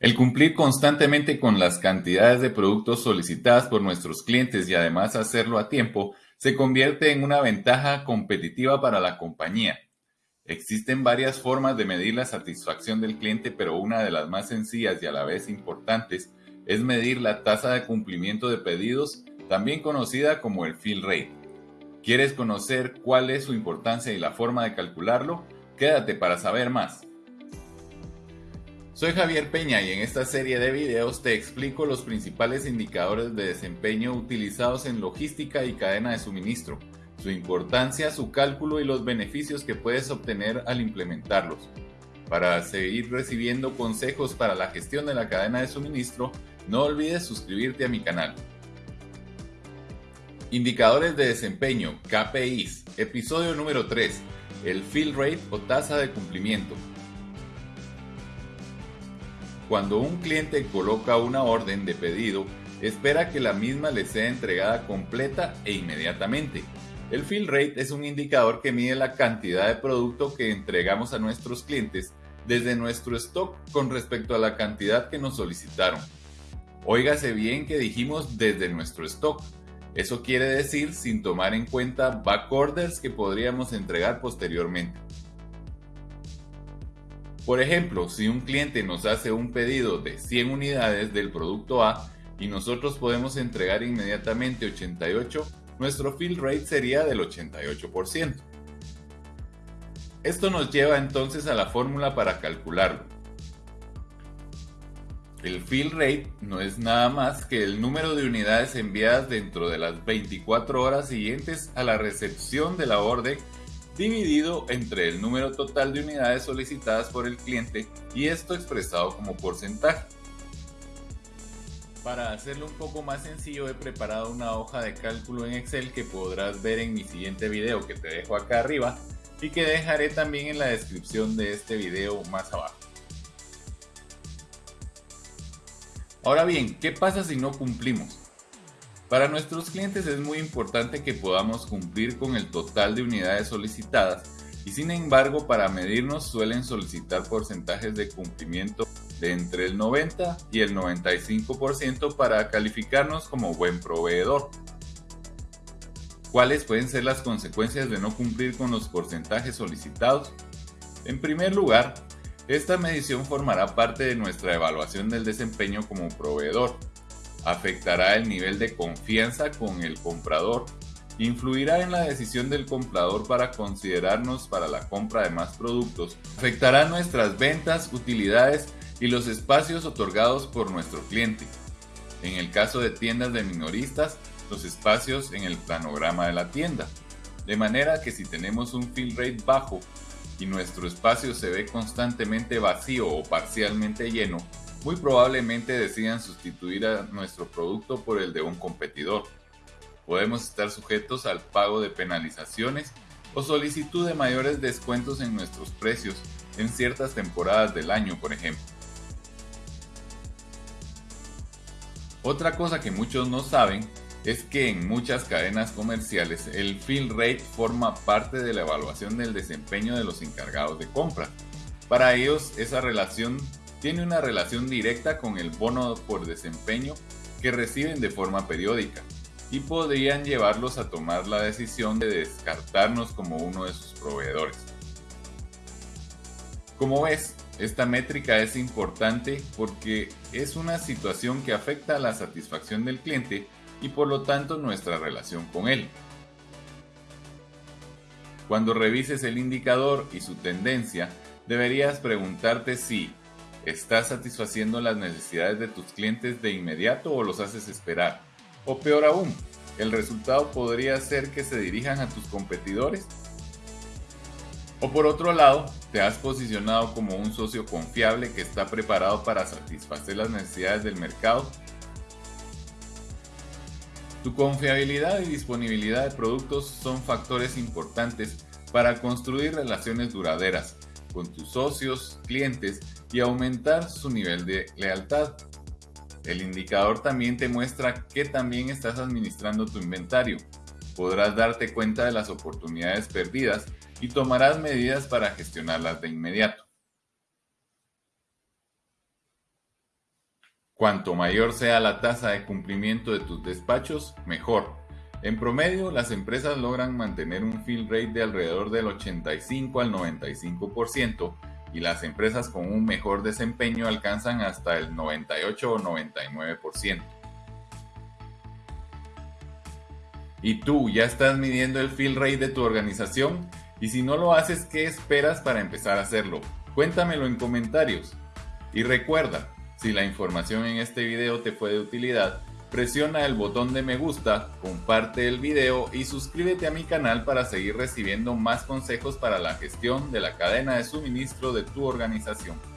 El cumplir constantemente con las cantidades de productos solicitadas por nuestros clientes y además hacerlo a tiempo se convierte en una ventaja competitiva para la compañía. Existen varias formas de medir la satisfacción del cliente, pero una de las más sencillas y a la vez importantes es medir la tasa de cumplimiento de pedidos, también conocida como el fill rate. ¿Quieres conocer cuál es su importancia y la forma de calcularlo? Quédate para saber más. Soy Javier Peña y en esta serie de videos te explico los principales indicadores de desempeño utilizados en logística y cadena de suministro, su importancia, su cálculo y los beneficios que puedes obtener al implementarlos. Para seguir recibiendo consejos para la gestión de la cadena de suministro, no olvides suscribirte a mi canal. Indicadores de desempeño, KPIs, episodio número 3, el fill rate o tasa de cumplimiento. Cuando un cliente coloca una orden de pedido, espera que la misma le sea entregada completa e inmediatamente. El fill rate es un indicador que mide la cantidad de producto que entregamos a nuestros clientes desde nuestro stock con respecto a la cantidad que nos solicitaron. Óigase bien que dijimos desde nuestro stock. Eso quiere decir sin tomar en cuenta back orders que podríamos entregar posteriormente. Por ejemplo, si un cliente nos hace un pedido de 100 unidades del producto A y nosotros podemos entregar inmediatamente 88, nuestro fill rate sería del 88%. Esto nos lleva entonces a la fórmula para calcularlo. El fill rate no es nada más que el número de unidades enviadas dentro de las 24 horas siguientes a la recepción de la orden dividido entre el número total de unidades solicitadas por el cliente y esto expresado como porcentaje. Para hacerlo un poco más sencillo he preparado una hoja de cálculo en Excel que podrás ver en mi siguiente video que te dejo acá arriba y que dejaré también en la descripción de este video más abajo. Ahora bien, ¿qué pasa si no cumplimos? Para nuestros clientes es muy importante que podamos cumplir con el total de unidades solicitadas y sin embargo para medirnos suelen solicitar porcentajes de cumplimiento de entre el 90 y el 95% para calificarnos como buen proveedor. ¿Cuáles pueden ser las consecuencias de no cumplir con los porcentajes solicitados? En primer lugar, esta medición formará parte de nuestra evaluación del desempeño como proveedor afectará el nivel de confianza con el comprador, influirá en la decisión del comprador para considerarnos para la compra de más productos, afectará nuestras ventas, utilidades y los espacios otorgados por nuestro cliente. En el caso de tiendas de minoristas, los espacios en el planograma de la tienda. De manera que si tenemos un fill rate bajo y nuestro espacio se ve constantemente vacío o parcialmente lleno, muy probablemente decidan sustituir a nuestro producto por el de un competidor. Podemos estar sujetos al pago de penalizaciones o solicitud de mayores descuentos en nuestros precios en ciertas temporadas del año, por ejemplo. Otra cosa que muchos no saben es que en muchas cadenas comerciales el fill rate forma parte de la evaluación del desempeño de los encargados de compra. Para ellos esa relación tiene una relación directa con el bono por desempeño que reciben de forma periódica y podrían llevarlos a tomar la decisión de descartarnos como uno de sus proveedores. Como ves, esta métrica es importante porque es una situación que afecta a la satisfacción del cliente y por lo tanto nuestra relación con él. Cuando revises el indicador y su tendencia, deberías preguntarte si ¿Estás satisfaciendo las necesidades de tus clientes de inmediato o los haces esperar? O peor aún, ¿el resultado podría ser que se dirijan a tus competidores? O por otro lado, te has posicionado como un socio confiable que está preparado para satisfacer las necesidades del mercado. Tu confiabilidad y disponibilidad de productos son factores importantes para construir relaciones duraderas con tus socios, clientes y aumentar su nivel de lealtad. El indicador también te muestra que también estás administrando tu inventario. Podrás darte cuenta de las oportunidades perdidas y tomarás medidas para gestionarlas de inmediato. Cuanto mayor sea la tasa de cumplimiento de tus despachos, mejor. En promedio, las empresas logran mantener un fill rate de alrededor del 85 al 95% y las empresas con un mejor desempeño alcanzan hasta el 98 o 99%. ¿Y tú ya estás midiendo el fill rate de tu organización? Y si no lo haces, ¿qué esperas para empezar a hacerlo? Cuéntamelo en comentarios. Y recuerda, si la información en este video te fue de utilidad, presiona el botón de me gusta, comparte el video y suscríbete a mi canal para seguir recibiendo más consejos para la gestión de la cadena de suministro de tu organización.